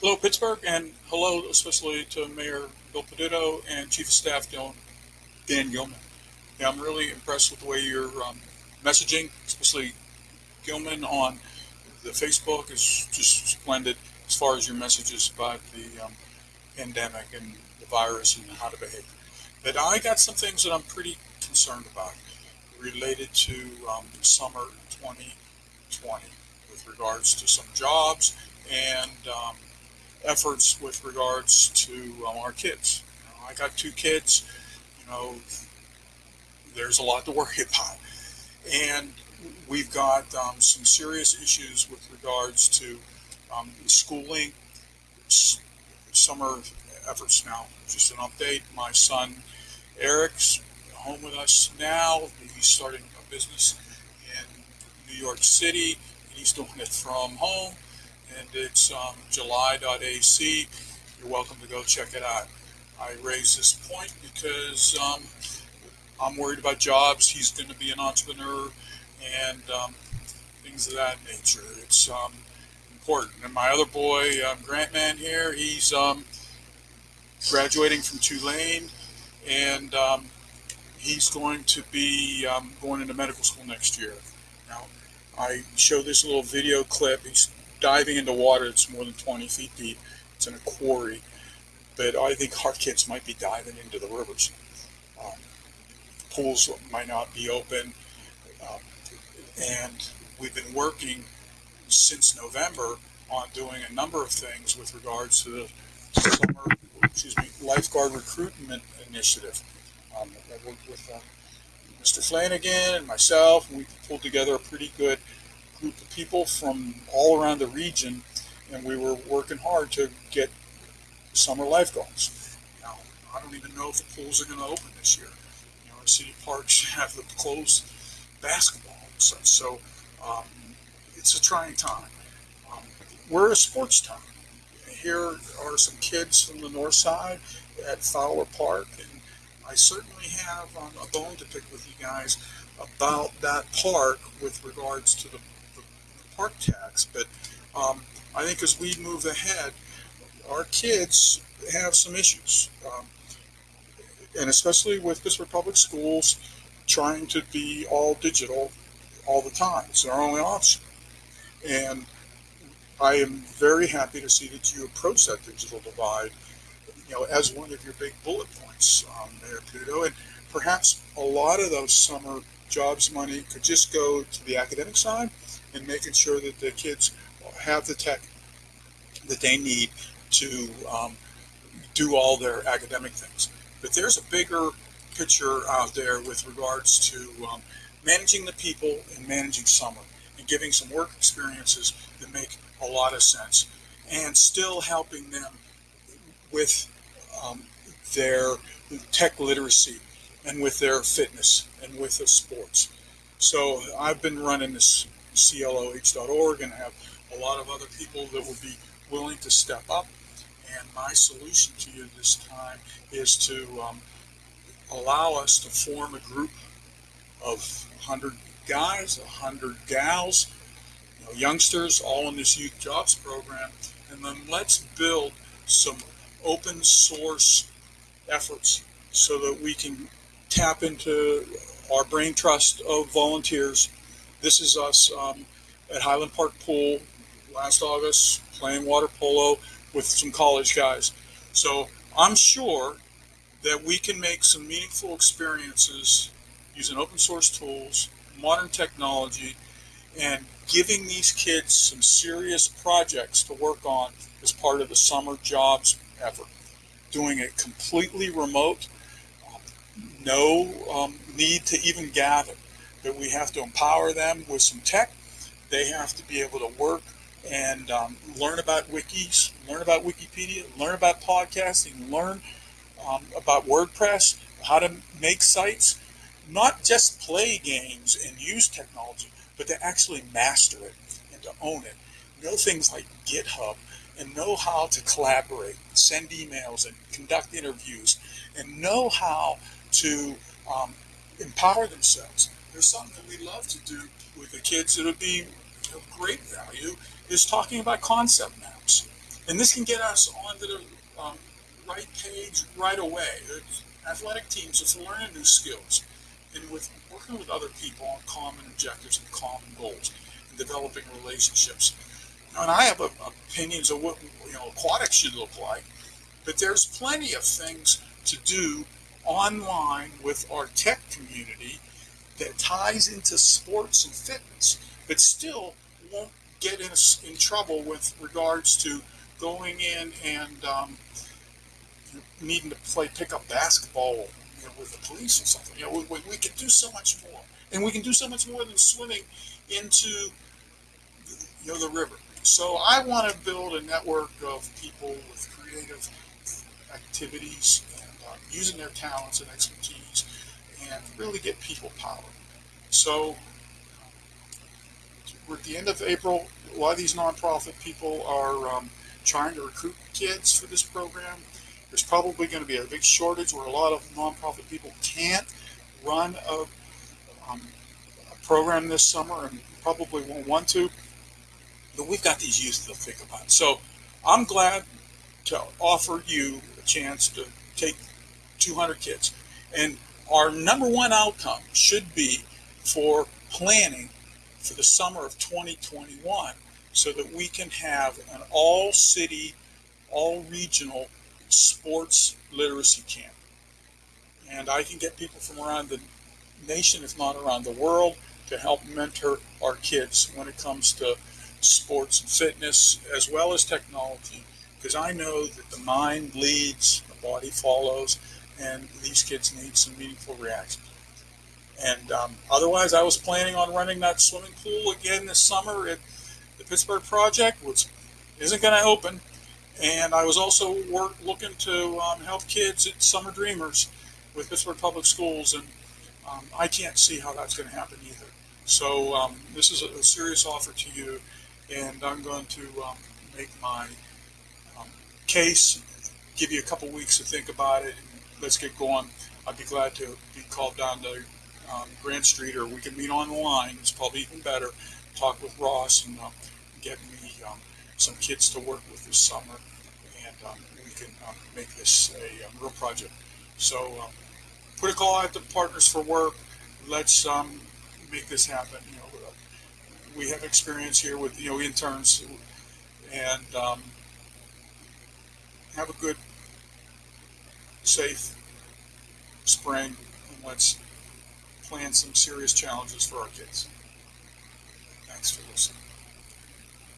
Hello, Pittsburgh, and hello especially to Mayor Bill Peduto and Chief of Staff Dan, Dan Gilman. Yeah, I'm really impressed with the way you're um, messaging, especially Gilman on the Facebook is just splendid as far as your messages about the um, pandemic and the virus and how to behave. But I got some things that I'm pretty concerned about related to um, summer 2020 with regards to some jobs and um, efforts with regards to um, our kids. You know, I got two kids, you know, there's a lot to worry about. And we've got um, some serious issues with regards to um, schooling, summer efforts now. Just an update my son Eric's home with us now. He's starting a business in New York City, he's doing it from home. And it's um, July.ac. You're welcome to go check it out. I raise this point because um, I'm worried about jobs. He's going to be an entrepreneur and um, things of that nature. It's um, important. And my other boy, um, Grant Man here, he's um, graduating from Tulane, and he's going to be going into medical school next year. Now, I show this little video clip. He's diving into water that's more than 20 feet deep. It's in a quarry, but I think our kids might be diving into the rivers. Um, pools might not be open, um, and we've been working since November on doing a number of things with regards to the summer, excuse me, lifeguard recruitment initiative. Um, I worked with uh, Mr. Flanagan and myself, we pulled together a pretty good group of people from all around the region, and we were working hard to get summer lifeguards. Now, I don't even know if the pools are going to open this year. You know, city parks have the closed basketball and such, so um, it's a trying time. Um, we're a sports town. Here are some kids from the north side at Fowler Park, and I certainly have um, a bone to pick with you guys about that park with regards to the park tax. But um, I think as we move ahead, our kids have some issues, um, and especially with Pittsburgh Public Schools trying to be all digital all the time. It's our only option. And I am very happy to see that you approach that digital divide, you know, as one of your big bullet points, um, Mayor Peduto. And perhaps a lot of those summer jobs money could just go to the academic side and making sure that the kids have the tech that they need to um, do all their academic things. But there's a bigger picture out there with regards to um, managing the people and managing summer and giving some work experiences that make a lot of sense and still helping them with um, their tech literacy and with their fitness and with the sports. So I've been running this CLOH.org and have a lot of other people that would be willing to step up. And my solution to you this time is to um, allow us to form a group of 100 guys, 100 gals, you know, youngsters, all in this youth jobs program, and then let's build some open source efforts so that we can tap into our brain trust of volunteers. This is us um, at Highland Park Pool last August playing water polo with some college guys. So I'm sure that we can make some meaningful experiences using open source tools, modern technology, and giving these kids some serious projects to work on as part of the summer jobs effort. Doing it completely remote, no um, need to even gather, but we have to empower them with some tech. They have to be able to work and um, learn about wikis, learn about Wikipedia, learn about podcasting, learn um, about WordPress, how to make sites, not just play games and use technology, but to actually master it and to own it. Know things like GitHub and know how to collaborate, send emails and conduct interviews, and know how to um, empower themselves. There's something that we love to do with the kids that would be of great value is talking about concept maps. And this can get us onto the um, right page right away. Athletic teams, it's learning new skills and with working with other people on common objectives and common goals and developing relationships. And I have opinions of what you know aquatics should look like, but there's plenty of things to do online with our tech community that ties into sports and fitness, but still won't get us in, in trouble with regards to going in and um, needing to play pickup basketball you know, with the police or something. You know, we, we can do so much more, and we can do so much more than swimming into you know the river. So I want to build a network of people with creative activities and uh, using their talents and expertise, and really get people power. So we're at the end of April. A lot of these nonprofit people are um, trying to recruit kids for this program. There's probably going to be a big shortage where a lot of nonprofit people can't run a, um, a program this summer and probably won't want to. But we've got these youth to think about. So I'm glad to offer you a chance to take 200 kids. And our number one outcome should be for planning for the summer of 2021 so that we can have an all city, all regional sports literacy camp. And I can get people from around the nation, if not around the world, to help mentor our kids when it comes to sports and fitness as well as technology. Because I know that the mind leads, the body follows, and these kids need some meaningful reactions. And um, otherwise, I was planning on running that swimming pool again this summer at the Pittsburgh Project, which isn't going to open. And I was also work, looking to um, help kids at Summer Dreamers with Pittsburgh Public Schools, and um, I can't see how that's going to happen either. So um, this is a, a, serious offer to you, and I'm going to um, make my um, case, give you a couple weeks to think about it, and let's get going. I'd be glad to be called down to um, Grant Street, or we can meet online. It's probably even better. Talk with Ross and uh, get me um, some kids to work with this summer, and um, we can make this a, real project. So put a call out to Partners for Work. Let's make this happen. You know, we have experience here with you know interns, and um, have a good, safe spring, and let's plan some serious challenges for our kids. Thanks for listening.